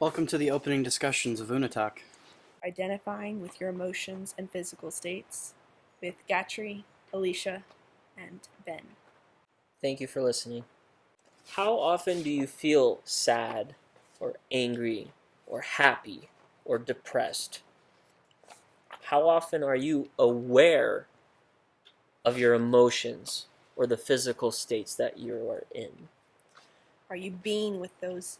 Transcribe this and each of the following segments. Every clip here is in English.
Welcome to the opening discussions of Unatalk. identifying with your emotions and physical states with Gatry, Alicia, and Ben. Thank you for listening. How often do you feel sad or angry or happy or depressed? How often are you aware of your emotions or the physical states that you are in? Are you being with those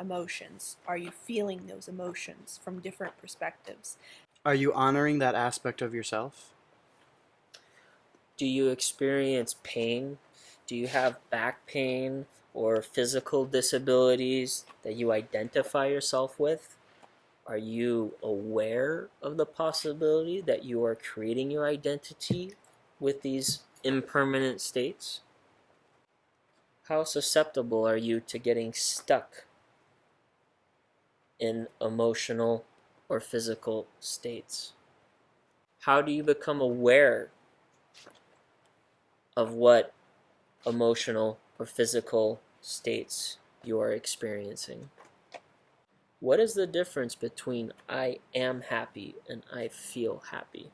emotions? Are you feeling those emotions from different perspectives? Are you honoring that aspect of yourself? Do you experience pain? Do you have back pain or physical disabilities that you identify yourself with? Are you aware of the possibility that you are creating your identity with these impermanent states? How susceptible are you to getting stuck in emotional or physical states? How do you become aware of what emotional or physical states you are experiencing? What is the difference between I am happy and I feel happy?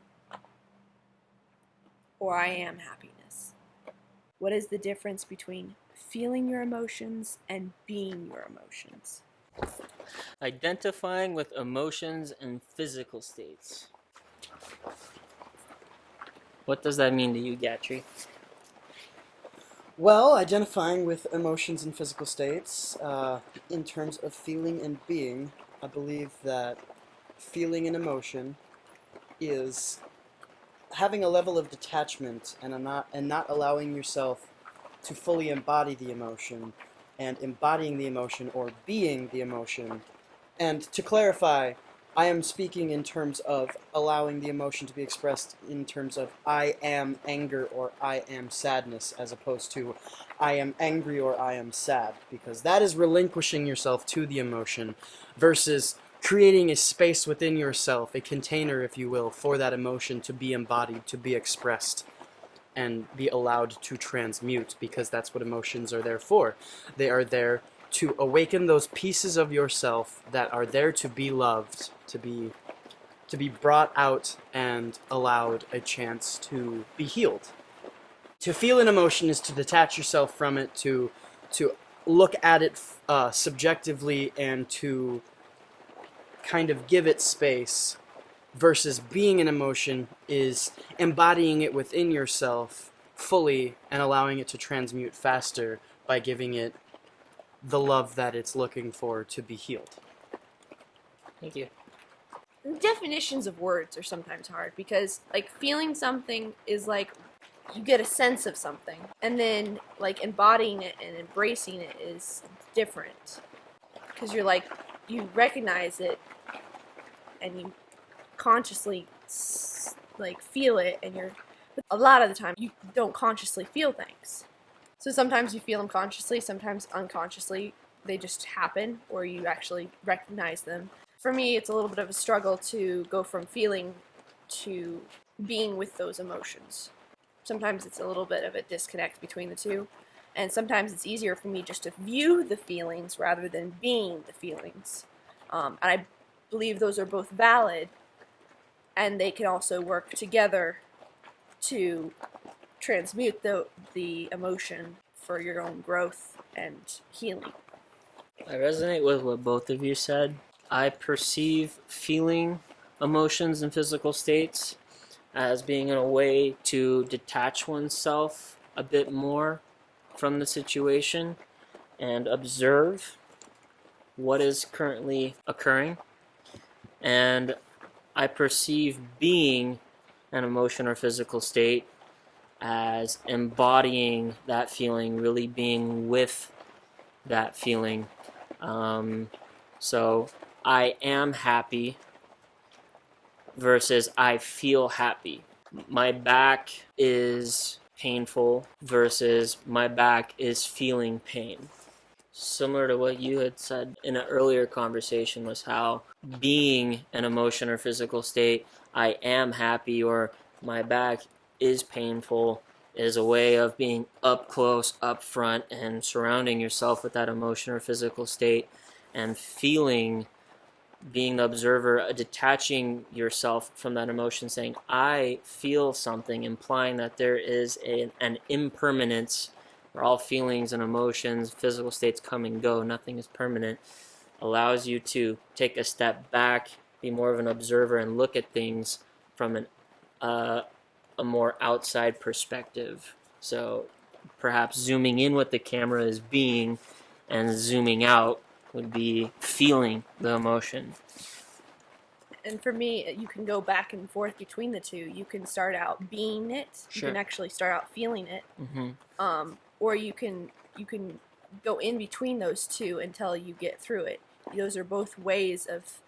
Or I am happiness? What is the difference between feeling your emotions and being your emotions? Identifying with emotions and physical states. What does that mean to you, Gatry? Well, identifying with emotions and physical states, uh, in terms of feeling and being, I believe that feeling an emotion is having a level of detachment and not and not allowing yourself to fully embody the emotion and embodying the emotion or being the emotion. And to clarify, I am speaking in terms of allowing the emotion to be expressed in terms of I am anger or I am sadness as opposed to I am angry or I am sad because that is relinquishing yourself to the emotion versus creating a space within yourself, a container if you will, for that emotion to be embodied, to be expressed and be allowed to transmute because that's what emotions are there for. They are there to awaken those pieces of yourself that are there to be loved, to be to be brought out and allowed a chance to be healed. To feel an emotion is to detach yourself from it, to to look at it uh, subjectively and to kind of give it space versus being an emotion is embodying it within yourself fully and allowing it to transmute faster by giving it the love that it's looking for to be healed. Thank you. Definitions of words are sometimes hard because, like, feeling something is like you get a sense of something, and then, like, embodying it and embracing it is different because you're like, you recognize it and you consciously like feel it and you're a lot of the time you don't consciously feel things. So sometimes you feel them consciously sometimes unconsciously. They just happen or you actually recognize them. For me it's a little bit of a struggle to go from feeling to being with those emotions. Sometimes it's a little bit of a disconnect between the two and sometimes it's easier for me just to view the feelings rather than being the feelings. Um, and i believe those are both valid and they can also work together to transmute the, the emotion for your own growth and healing. I resonate with what both of you said. I perceive feeling emotions and physical states as being in a way to detach oneself a bit more from the situation and observe what is currently occurring. And I perceive being an emotion or physical state as embodying that feeling, really being with that feeling. Um, so I am happy versus I feel happy. My back is painful versus my back is feeling pain similar to what you had said in an earlier conversation was how being an emotion or physical state, I am happy or my back is painful is a way of being up close, up front, and surrounding yourself with that emotion or physical state and feeling being the observer, uh, detaching yourself from that emotion, saying, I feel something, implying that there is a, an impermanence. Where all feelings and emotions, physical states come and go, nothing is permanent, allows you to take a step back, be more of an observer, and look at things from an, uh, a more outside perspective. So perhaps zooming in what the camera is being and zooming out would be feeling the emotion. And for me, you can go back and forth between the two. You can start out being it. You can actually start out feeling it. hmm Um, or you can you can go in between those two until you get through it. Those are both ways of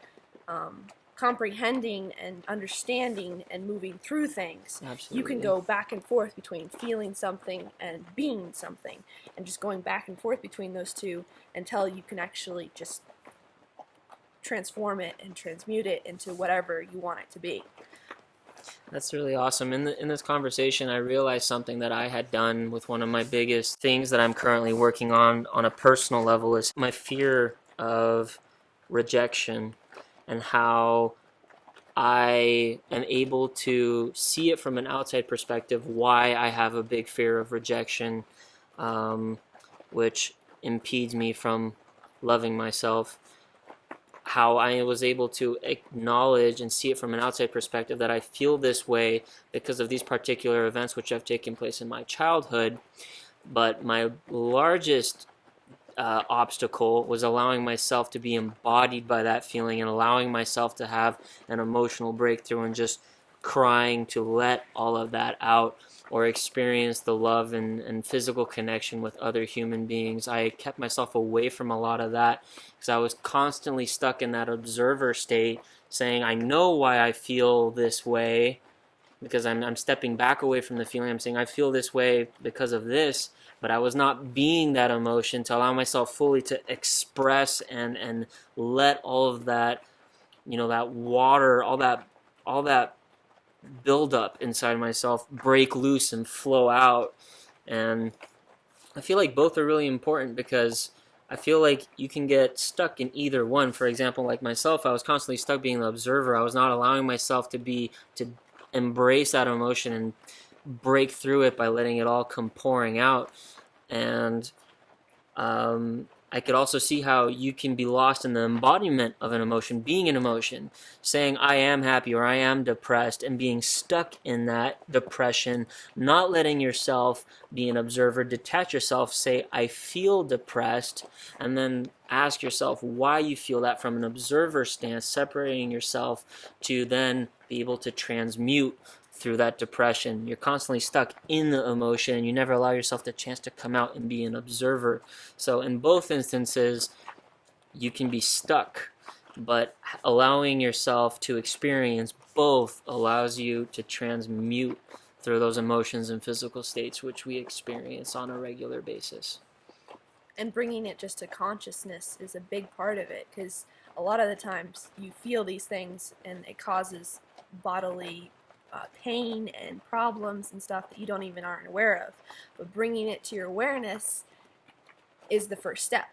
um, comprehending and understanding and moving through things. Absolutely. You can go back and forth between feeling something and being something, and just going back and forth between those two until you can actually just transform it and transmute it into whatever you want it to be. That's really awesome. In the, in this conversation, I realized something that I had done with one of my biggest things that I'm currently working on on a personal level is my fear of rejection and how I am able to see it from an outside perspective why I have a big fear of rejection, um, which impedes me from loving myself how I was able to acknowledge and see it from an outside perspective that I feel this way because of these particular events which have taken place in my childhood. But my largest uh, obstacle was allowing myself to be embodied by that feeling and allowing myself to have an emotional breakthrough and just crying to let all of that out or experience the love and, and physical connection with other human beings. I kept myself away from a lot of that because I was constantly stuck in that observer state saying, I know why I feel this way because I'm, I'm stepping back away from the feeling. I'm saying, I feel this way because of this, but I was not being that emotion to allow myself fully to express and, and let all of that, you know, that water, all that, all that build up inside myself break loose and flow out. And I feel like both are really important because I feel like you can get stuck in either one. For example, like myself, I was constantly stuck being the observer. I was not allowing myself to be to embrace that emotion and break through it by letting it all come pouring out. And um, I could also see how you can be lost in the embodiment of an emotion, being an emotion, saying I am happy or I am depressed, and being stuck in that depression, not letting yourself be an observer, detach yourself, say I feel depressed, and then ask yourself why you feel that from an observer stance, separating yourself to then be able to transmute through that depression. You're constantly stuck in the emotion you never allow yourself the chance to come out and be an observer. So in both instances, you can be stuck, but allowing yourself to experience both allows you to transmute through those emotions and physical states which we experience on a regular basis. and bringing it just to consciousness is a big part of it because a lot of the times you feel these things and it causes bodily uh, pain and problems and stuff that you don't even aren't aware of but bringing it to your awareness is the first step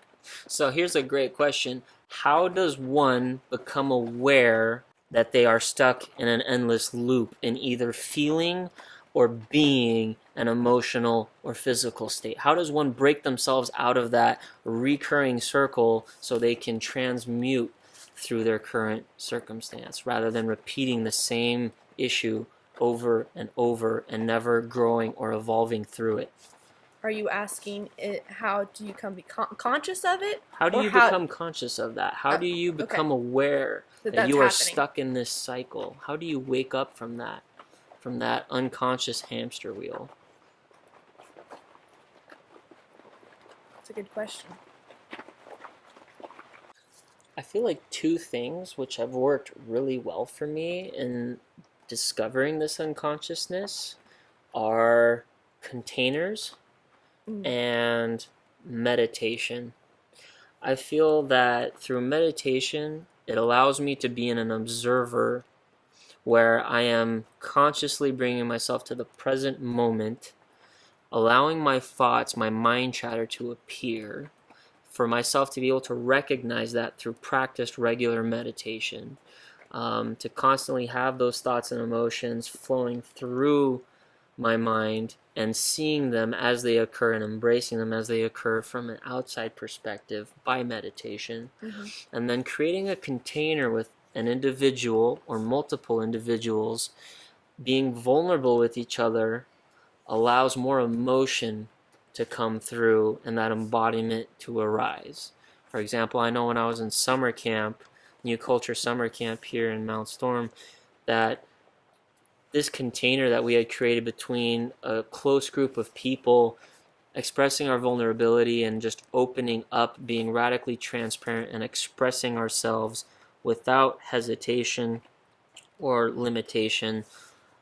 So here's a great question. How does one become aware that they are stuck in an endless loop in either feeling or being an emotional or physical state? How does one break themselves out of that recurring circle so they can transmute through their current circumstance rather than repeating the same issue over and over and never growing or evolving through it? are you asking it how do you come be con- conscious of it How do you how- become conscious of that? How Uh, do you okay. become aware That that, you are happening. stuck in this cycle? How do you wake up from that, from that unconscious hamster wheel? That's a good question I feel like two things which have worked really well for me in discovering this unconsciousness are containers Mm. and meditation. I feel that through meditation, it allows me to be in an observer where I am consciously bringing myself to the present moment, allowing my thoughts, my mind chatter to appear, for myself to be able to recognize that through practiced regular meditation, um, to constantly have those thoughts and emotions flowing through my mind and seeing them as they occur and embracing them as they occur from an outside perspective by meditation, Mhm. and then creating a container with an individual or multiple individuals being vulnerable with each other allows more emotion to come through and that embodiment to arise. For example, I know when I was in summer camp, New Culture Summer Camp here in Mount Storm, that this container that we had created between a close group of people expressing our vulnerability and just opening up, being radically transparent and expressing ourselves without hesitation or limitation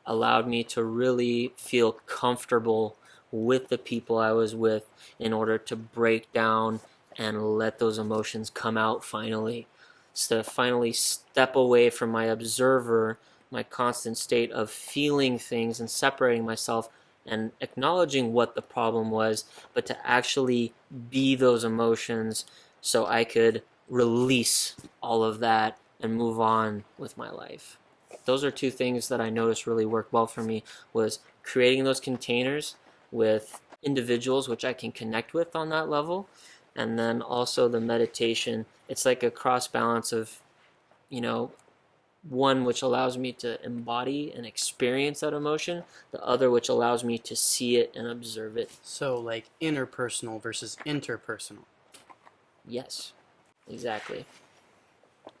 allowed me to really feel comfortable with the people I was with in order to break down and let those emotions come out finally. To finally step away from my observer, my constant state of feeling things and separating myself and acknowledging what the problem was, but to actually be those emotions so I could release all of that and move on with my life. Those are two things that I noticed really worked well for me was creating those containers with individuals which I can connect with on that level and then also the meditation. It's like a cross balance of you know one which allows me to embody and experience that emotion the other which allows me to see it and observe it. So, like intrapersonal versus interpersonal. yes. Exactly.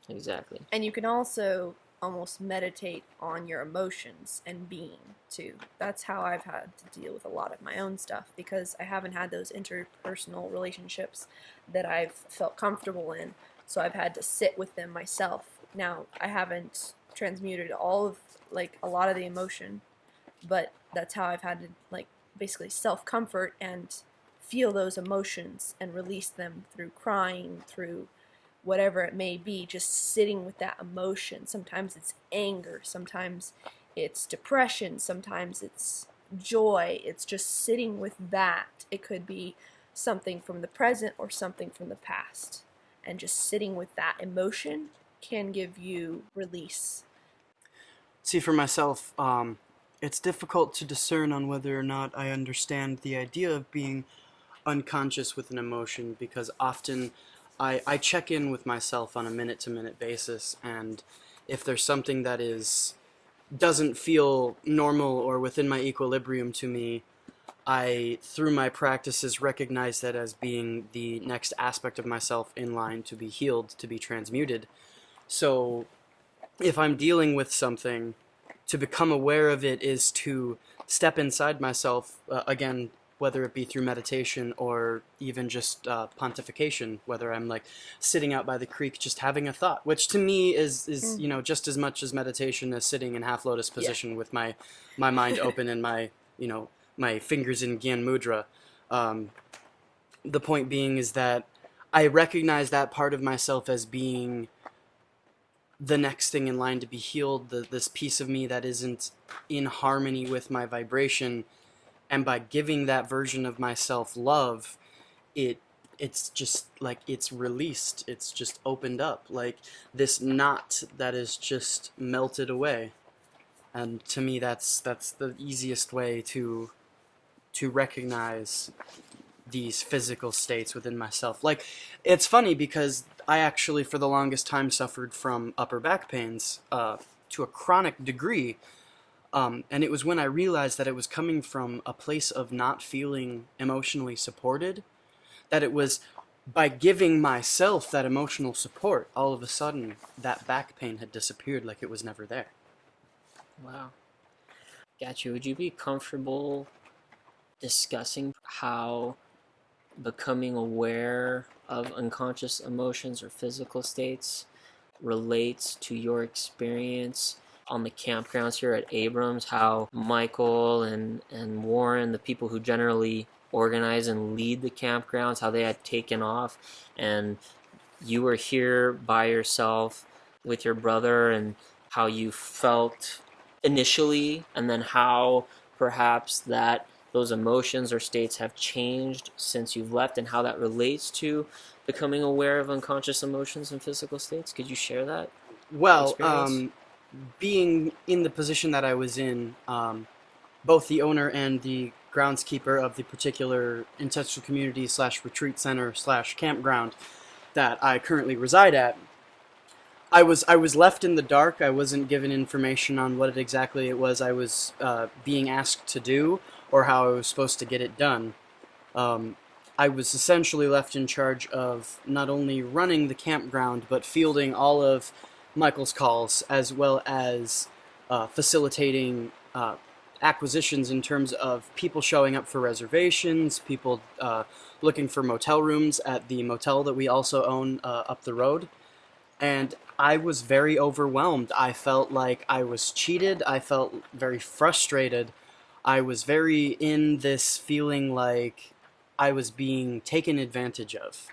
Exactly. And you can also almost meditate on your emotions and being too. That's how I've had to deal with a lot of my own stuff because I haven't had those interpersonal relationships that I've felt comfortable in. So I've had to sit with them myself. Now, I haven't transmuted all of like a lot of the emotion, but that's how I've had to like basically self-comfort and feel those emotions and release them through crying, through whatever it may be, just sitting with that emotion. Sometimes it's anger, sometimes it's depression, sometimes it's joy. It's just sitting with that. It could be something from the present or something from the past. And just sitting with that emotion can give you release. See, for myself, um, it's difficult to discern on whether or not I understand the idea of being unconscious with an emotion because often I, I check in with myself on a minute to minute basis, and if there's something that is doesn't feel normal or within my equilibrium to me, I, through my practices, recognize that as being the next aspect of myself in line to be healed, to be transmuted. So, if I'm dealing with something, to become aware of it is to step inside myself, uh, again, whether it be through meditation or even just uh, pontification, whether I'm like sitting out by the creek just having a thought, which to me is, is you know, just as much as meditation as sitting in half lotus position with my, my mind open and my, you know, my fingers in Gyan Mudra. Um, the point being is that I recognize that part of myself as being the next thing in line to be healed, the, this piece of me that isn't in harmony with my vibration. And by giving that version of myself love, it it's just like it's released. It's just opened up. Like this knot that is just melted away. And to me that's that's the easiest way to to recognize these physical states within myself. Like, it's funny because I actually, for the longest time, suffered from upper back pains uh, to a chronic degree. Um, and it was when I realized that it was coming from a place of not feeling emotionally supported, that it was by giving myself that emotional support, all of a sudden that back pain had disappeared like it was never there. Wow. Got you. Would you be comfortable discussing how becoming aware of unconscious emotions or physical states relates to your experience on the campgrounds here at Abrams? How Michael and, and Warren, the people who generally organize and lead the campgrounds, how they had taken off and you were here by yourself with your brother and how you felt initially and then how perhaps that those emotions or states have changed since you've left and how that relates to becoming aware of unconscious emotions and physical states? Could you share that? Well, um, being in the position that I was in, um, both the owner and the groundskeeper of the particular intentional community slash retreat center slash campground that I currently reside at, I was I was left in the dark. I wasn't given information on what it exactly it was I was uh, being asked to do or how I was supposed to get it done. Um, I was essentially left in charge of not only running the campground but fielding all of Michael's calls as well as uh, facilitating uh, acquisitions in terms of people showing up for reservations, people uh, looking for motel rooms at the motel that we also own uh, up the road. And I was very overwhelmed. I felt like I was cheated. I felt very frustrated. I was very in this feeling like I was being taken advantage of.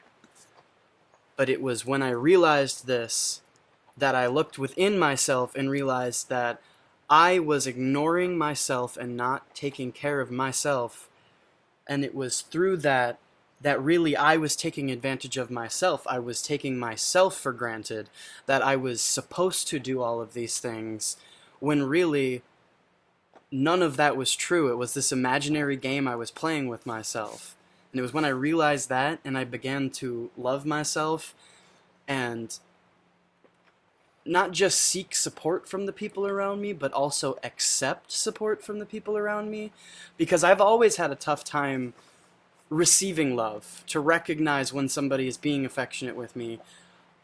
But it was when I realized this that I looked within myself and realized that I was ignoring myself and not taking care of myself. And it was through that that really I was taking advantage of myself. I was taking myself for granted that I was supposed to do all of these things when really none of that was true. It was this imaginary game I was playing with myself. And it was when I realized that and I began to love myself and not just seek support from the people around me, but also accept support from the people around me. Because I've always had a tough time receiving love, to recognize when somebody is being affectionate with me.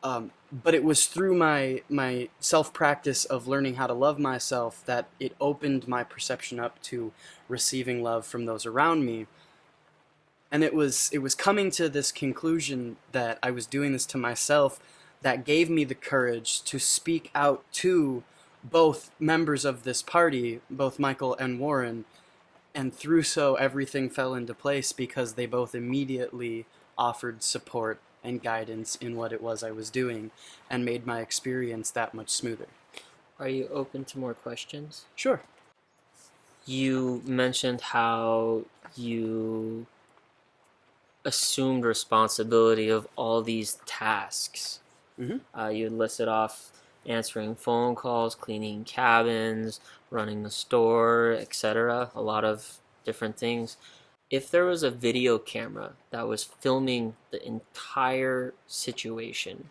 Um, but it was through my my self practice of learning how to love myself that it opened my perception up to receiving love from those around me. And it was it was coming to this conclusion that I was doing this to myself that gave me the courage to speak out to both members of this party, both Michael and Warren, and through so everything fell into place because they both immediately offered support and guidance in what it was I was doing and made my experience that much smoother. Are you open to more questions? Sure. You mentioned how you assumed responsibility of all these tasks. Mhm. Uh, you listed off answering phone calls, cleaning cabins, running the store, etc. A lot of different things. If there was a video camera that was filming the entire situation,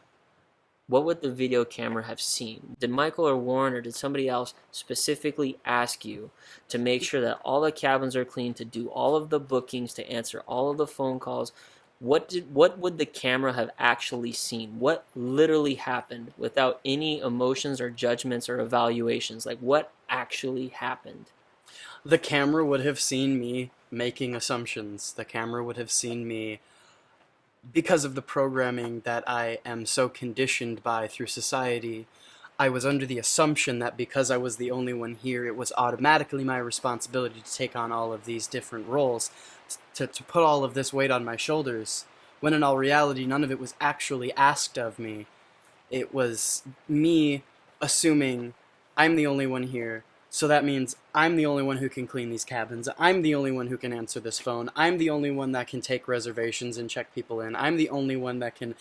what would the video camera have seen? Did Michael or Warren or did somebody else specifically ask you to make sure that all the cabins are clean, to do all of the bookings, to answer all of the phone calls? What did what would the camera have actually seen? What literally happened without any emotions or judgments or evaluations? Like what actually happened? The camera would have seen me making assumptions. The camera would have seen me because of the programming that I am so conditioned by through society, I was under the assumption that because I was the only one here, it was automatically my responsibility to take on all of these different roles, to, to put all of this weight on my shoulders, when in all reality, none of it was actually asked of me. It was me assuming I'm the only one here, so that means I'm the only one who can clean these cabins. I'm the only one who can answer this phone. I'm the only one that can take reservations and check people in. I'm the only one that can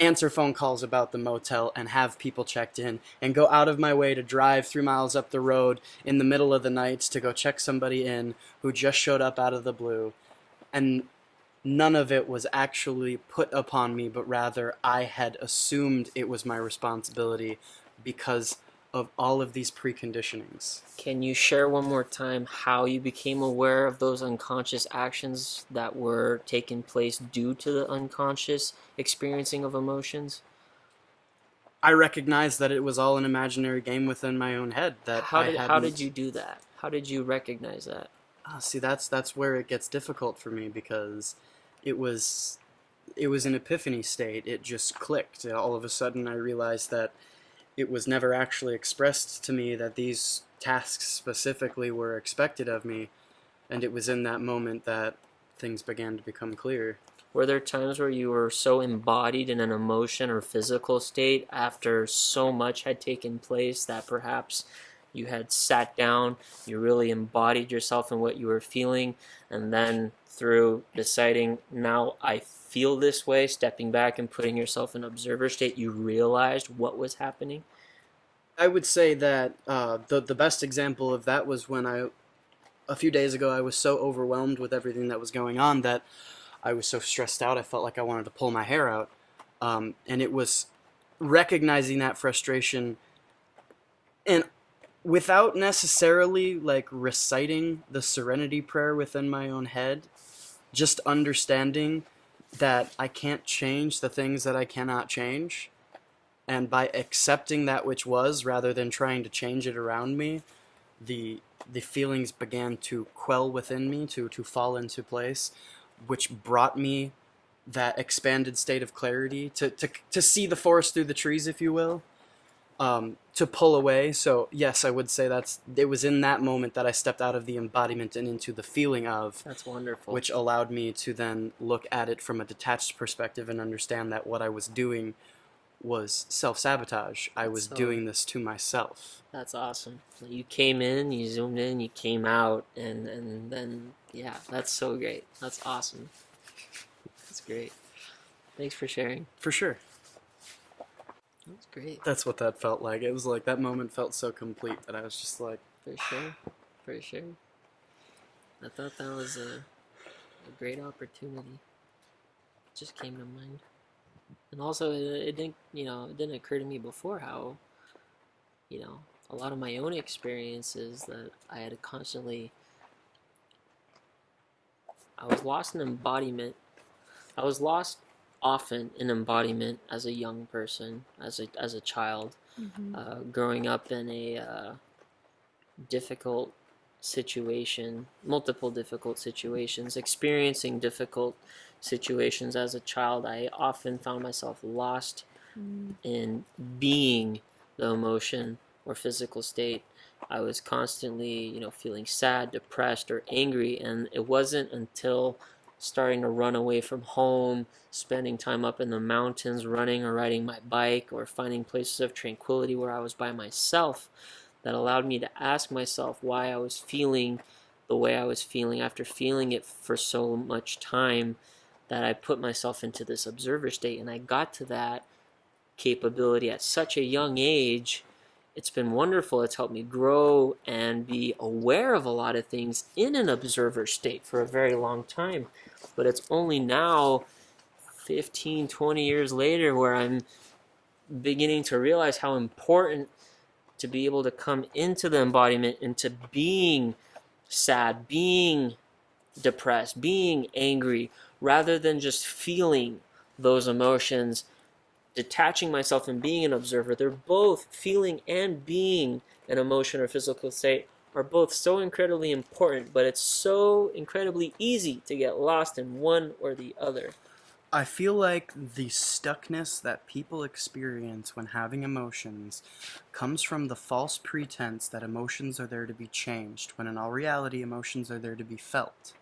answer phone calls about the motel and have people checked in and go out of my way to drive three miles up the road in the middle of the night to go check somebody in who just showed up out of the blue. And none of it was actually put upon me, but rather I had assumed it was my responsibility because of all of these preconditionings. Can you share one more time how you became aware of those unconscious actions that were taking place due to the unconscious experiencing of emotions? I recognized that it was all an imaginary game within my own head. That How I did how did you do that? How did you recognize that? Ah, see, that's that's where it gets difficult for me because it was it was an epiphany state. It just clicked. All of a sudden, I realized that it was never actually expressed to me that these tasks specifically were expected of me, and it was in that moment that things began to become clear. Were there times where you were so embodied in an emotion or physical state after so much had taken place that perhaps you had sat down, you really embodied yourself in what you were feeling, and then through deciding now I feel this way, stepping back and putting yourself in observer state, you realized what was happening? I would say that uh, the the best example of that was when I, a few days ago, I was so overwhelmed with everything that was going on that I was so stressed out. I felt like I wanted to pull my hair out, um, and it was recognizing that frustration, and without necessarily like reciting the Serenity Prayer within my own head, just understanding that I can't change the things that I cannot change. And by accepting that which was rather than trying to change it around me the the feelings began to quell within me to to fall into place which brought me that expanded state of clarity to to, to see the forest through the trees if you will. Um, to pull away so yes i would say that's it was in that moment that i stepped out of the embodiment and into the feeling of That's wonderful. which allowed me to then look at it from a detached perspective and understand that what I was doing was self sabotage. I was So- doing this to myself. That's awesome. You came in, you zoomed in, you came out, and and then yeah, that's so great. That's awesome. That's great. Thanks for sharing. For sure. That's great. That's what that felt like. It was like that moment felt so complete that I was just like, For sure. For sure. I thought that was a, a great opportunity. It just came to mind. And also, it, it didn't, you know, it didn't occur to me before how, you know, a lot of my own experiences that I had to constantly. I was lost in embodiment. I was lost often an embodiment as a young person, as a as a child uh, growing up in a uh, difficult situation, multiple difficult situations, experiencing difficult situations as a child, I often found myself lost in being the emotion or physical state. I was constantly, you know, feeling sad, depressed, or angry, and it wasn't until starting to run away from home, spending time up in the mountains, running or riding my bike, or finding places of tranquility where I was by myself that allowed me to ask myself why I was feeling the way I was feeling after feeling it for so much time that I put myself into this observer state and I got to that capability at such a young age. It's been wonderful. It's helped me grow and be aware of a lot of things in an observer state for a very long time. But it's only now, 15, 20 years later, where I'm beginning to realize how important to be able to come into the embodiment, into being sad, being depressed, being angry, rather than just feeling those emotions, detaching myself and being an observer. They're both feeling and being an emotion or physical state are both so incredibly important, but it's so incredibly easy to get lost in one or the other. I feel like the stuckness that people experience when having emotions comes from the false pretense that emotions are there to be changed, when in all reality, emotions are there to be felt.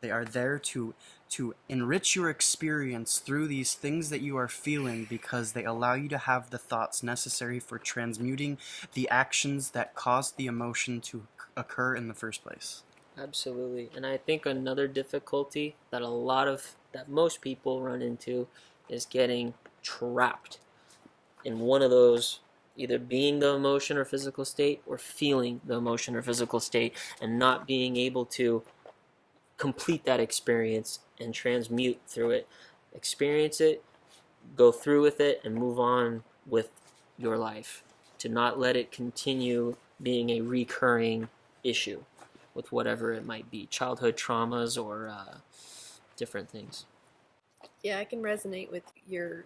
They are there to to enrich your experience through these things that you are feeling because they allow you to have the thoughts necessary for transmuting the actions that caused the emotion to occur in the first place. Absolutely. And I think another difficulty that a lot of that most people run into is getting trapped in one of those either being the emotion or physical state or feeling the emotion or physical state and not being able to complete that experience and transmute through it. Experience it, go through with it and move on with your life. To not let it continue being a recurring issue with whatever it might be childhood traumas or uh, different things. Yeah, I can resonate with your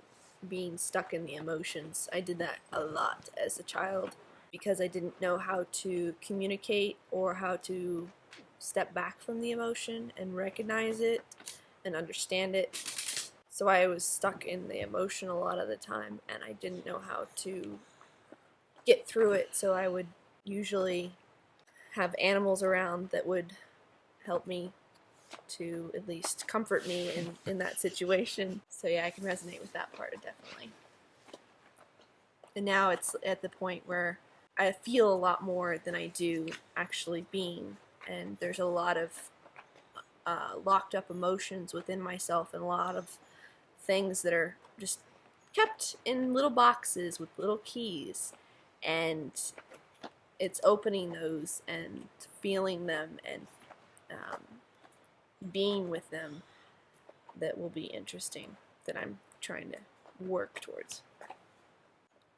being stuck in the emotions. I did that a lot as a child because I didn't know how to communicate or how to step back from the emotion and recognize it and understand it. So I was stuck in the emotion a lot of the time and I didn't know how to get through it. So I would usually have animals around that would help me to at least comfort me in, in that situation. So yeah, I can resonate with that part definitely. And now it's at the point where I feel a lot more than I do actually being, and there's a lot of uh, locked up emotions within myself, and a lot of things that are just kept in little boxes with little keys, and it's opening those and feeling them and um, being with them that will be interesting that I'm trying to work towards.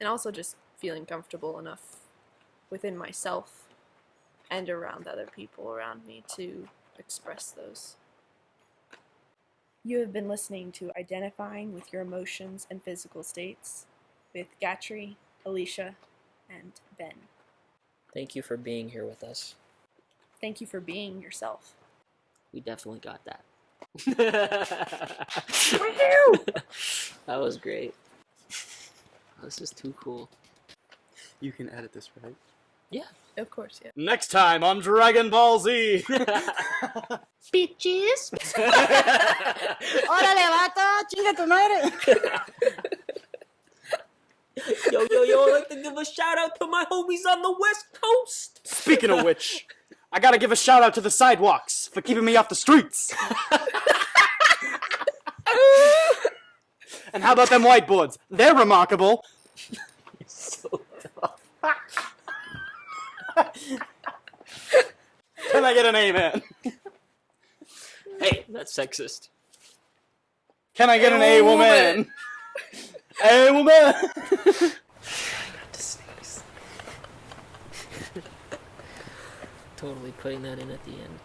And also just feeling comfortable enough within myself and around other people around me to express those. You have been listening to Identifying with Your Emotions and Physical States with Gatry, Alicia, and Ben. Thank you for being here with us. Thank you for being yourself. We definitely got that. that was great. This is too cool. You can edit this, right? Yeah, of course, yeah. Next time on Dragon Ball Z. Bitches! Órale, vato, chinga tu madre. yo, yo, yo, I'd like to give a shout out to my homies on the West Coast! Speaking of which, I gotta give a shout out to the sidewalks for keeping me off the streets. and how about them whiteboards? They're remarkable. so tough. Can I get an amen? Hey, that's sexist. Can I get an A woman? A woman. Totally putting that in at the end.